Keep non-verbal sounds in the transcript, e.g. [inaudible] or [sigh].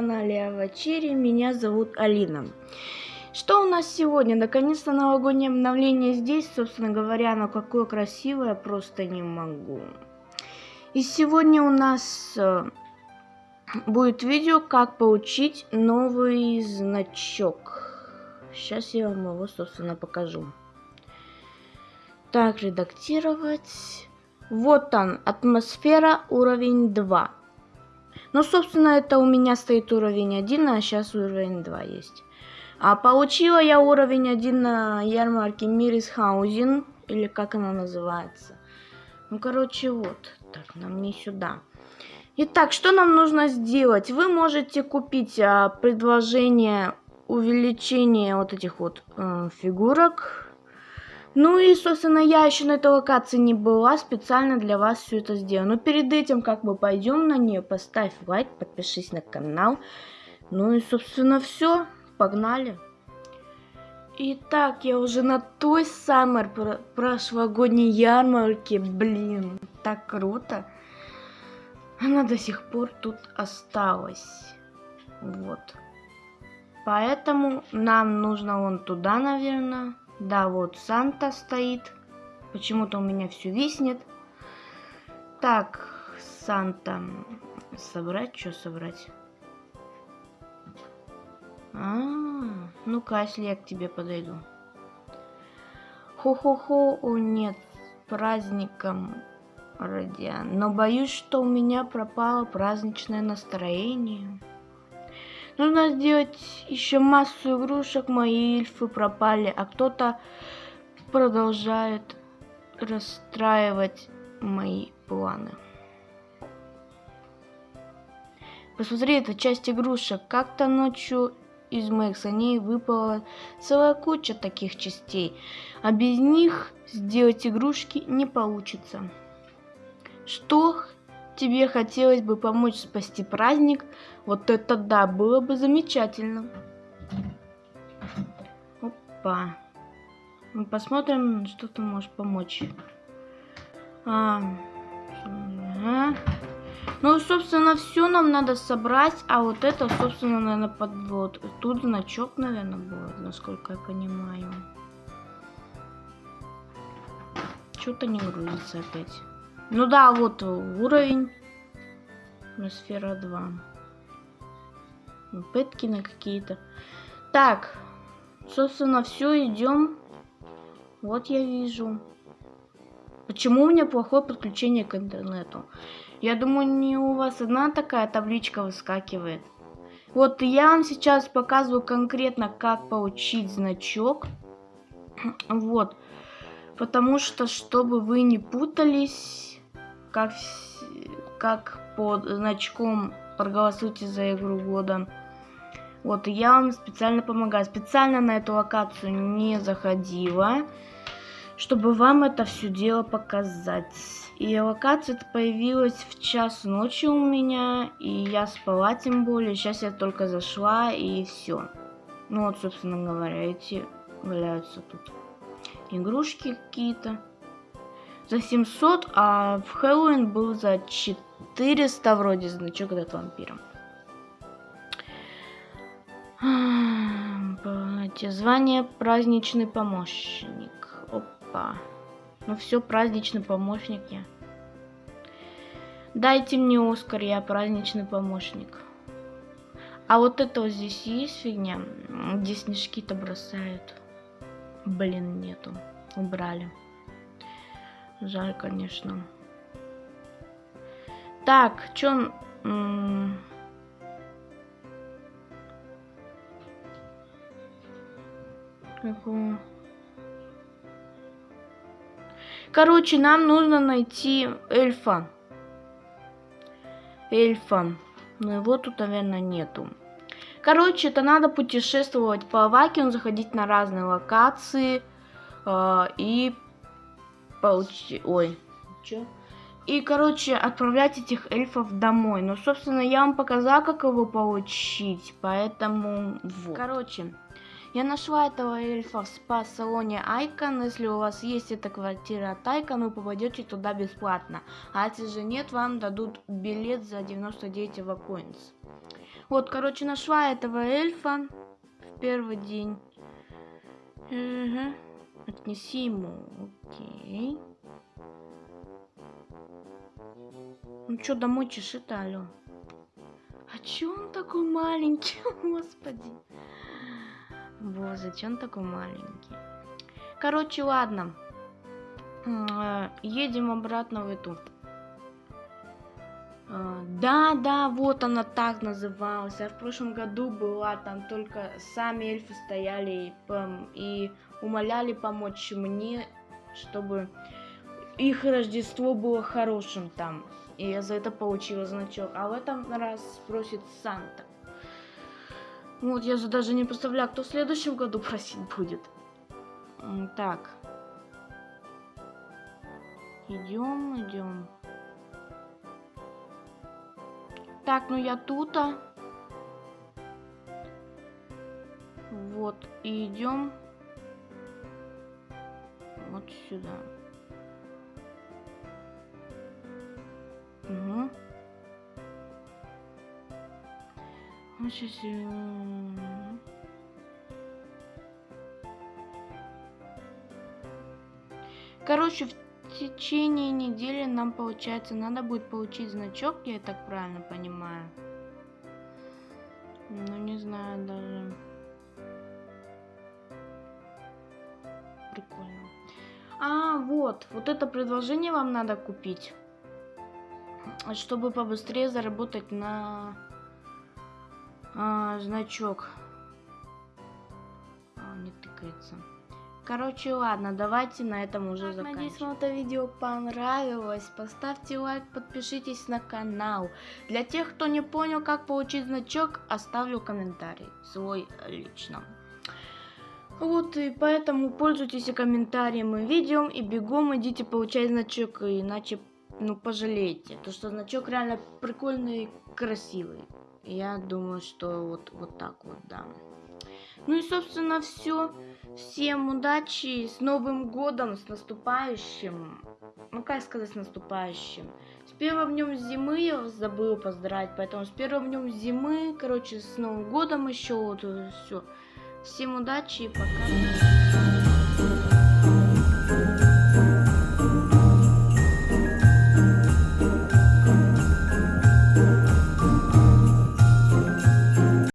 канале Авачери, меня зовут Алина. Что у нас сегодня? Наконец-то новогоднее обновление здесь, собственно говоря, оно какое красивое, просто не могу. И сегодня у нас э, будет видео, как получить новый значок. Сейчас я вам его, собственно, покажу. Так, редактировать. Вот он, атмосфера уровень 2. Ну, собственно, это у меня стоит уровень 1, а сейчас уровень 2 есть. А получила я уровень 1 на ярмарке Мирисхаузен, или как она называется. Ну, короче, вот. Так, нам не сюда. Итак, что нам нужно сделать? Вы можете купить а, предложение увеличения вот этих вот э, фигурок ну и, собственно, я еще на этой локации не была, специально для вас все это сделала. Но перед этим, как мы пойдем на нее, поставь лайк, подпишись на канал. Ну и, собственно, все, погнали. Итак, я уже на той самой прошлогодней ярмарке, блин, так круто. Она до сих пор тут осталась. Вот. Поэтому нам нужно вон туда, наверное. Да, вот Санта стоит. Почему-то у меня все виснет. Так, Санта. Собрать? Что собрать? А, -а, -а. ну-ка, если я к тебе подойду. Хо-хо-хо, о нет, праздником Родиан. Но боюсь, что у меня пропало праздничное настроение. Нужно сделать еще массу игрушек, мои эльфы пропали, а кто-то продолжает расстраивать мои планы. Посмотри, это часть игрушек. Как-то ночью из моих саней выпала целая куча таких частей, а без них сделать игрушки не получится. Что тебе хотелось бы помочь спасти праздник, вот это да, было бы замечательно. Опа. Мы посмотрим, что ты можешь помочь. А, ага. Ну, собственно, все нам надо собрать, а вот это, собственно, наверное, под вот. Тут значок, наверное, будет, насколько я понимаю. Что-то не грузится опять. Ну да, вот уровень. Атмосфера 2. Пытки на какие-то. Так, собственно, все, идем. Вот я вижу. Почему у меня плохое подключение к интернету? Я думаю, не у вас одна такая табличка выскакивает. Вот я вам сейчас показываю конкретно, как получить значок. Вот. Потому что, чтобы вы не путались, как, как под значком проголосуйте за игру года. Вот, я вам специально помогаю. Специально на эту локацию не заходила, чтобы вам это все дело показать. И локация появилась в час ночи у меня, и я спала тем более. Сейчас я только зашла, и все. Ну вот, собственно говоря, эти валяются тут игрушки какие-то за 700, а в Хэллоуин был за 400 вроде значок этот вампира. Звание праздничный помощник. Опа. Ну все, праздничный помощник я. Дайте мне Оскар, я праздничный помощник. А вот это вот здесь есть фигня, где снежки-то бросают. Блин, нету. Убрали. Жаль, конечно. Так, чё... Какого? Короче, нам нужно найти эльфа. Эльфа. Но его тут, наверное, нету. Короче, это надо путешествовать по Авакину, заходить на разные локации э, и получить... Ой, чё? И, короче, отправлять этих эльфов домой. Ну, собственно, я вам показала, как его получить, поэтому... Вот. Короче, я нашла этого эльфа в спа-салоне Айкон. Если у вас есть эта квартира от Айкон, вы попадете туда бесплатно. А если же нет, вам дадут билет за 99 евакоинс. Вот, короче, нашла этого эльфа в первый день. Угу. Отнеси ему. Окей. Ну что, домой чешит, алло? А чё он такой маленький, [laughs] господи? Боже, чё он такой маленький? Короче, ладно. Э, едем обратно в эту. Э, да, да, вот она так называлась. Я в прошлом году была, там только сами эльфы стояли и умоляли помочь мне, чтобы их Рождество было хорошим там. И я за это получила значок. А в этом раз просит Санта. Вот, я же даже не представляю, кто в следующем году [laughs] просить будет. Так. Идем, идем. Так, ну я тут. -а. Вот, идем сюда. Угу. Сейчас... Короче, в течение недели нам, получается, надо будет получить значок, я так правильно понимаю. Ну, не знаю даже. А, вот, вот это предложение вам надо купить чтобы побыстрее заработать на а, значок. А, не тыкается. Короче, ладно, давайте на этом уже так, заканчиваем. Надеюсь, вам это видео понравилось. Поставьте лайк, подпишитесь на канал. Для тех, кто не понял, как получить значок, оставлю комментарий свой лично. Вот, и поэтому пользуйтесь комментарием и видео, и бегом идите получать значок, иначе ну, пожалейте. То, что значок реально прикольный красивый. Я думаю, что вот, вот так вот, да. Ну и, собственно, все. Всем удачи, с Новым Годом, с наступающим. Ну, как сказать, с наступающим. С первым днем зимы я забыла поздравить, поэтому с первым днем зимы, короче, с Новым Годом еще вот все. Всем удачи и пока.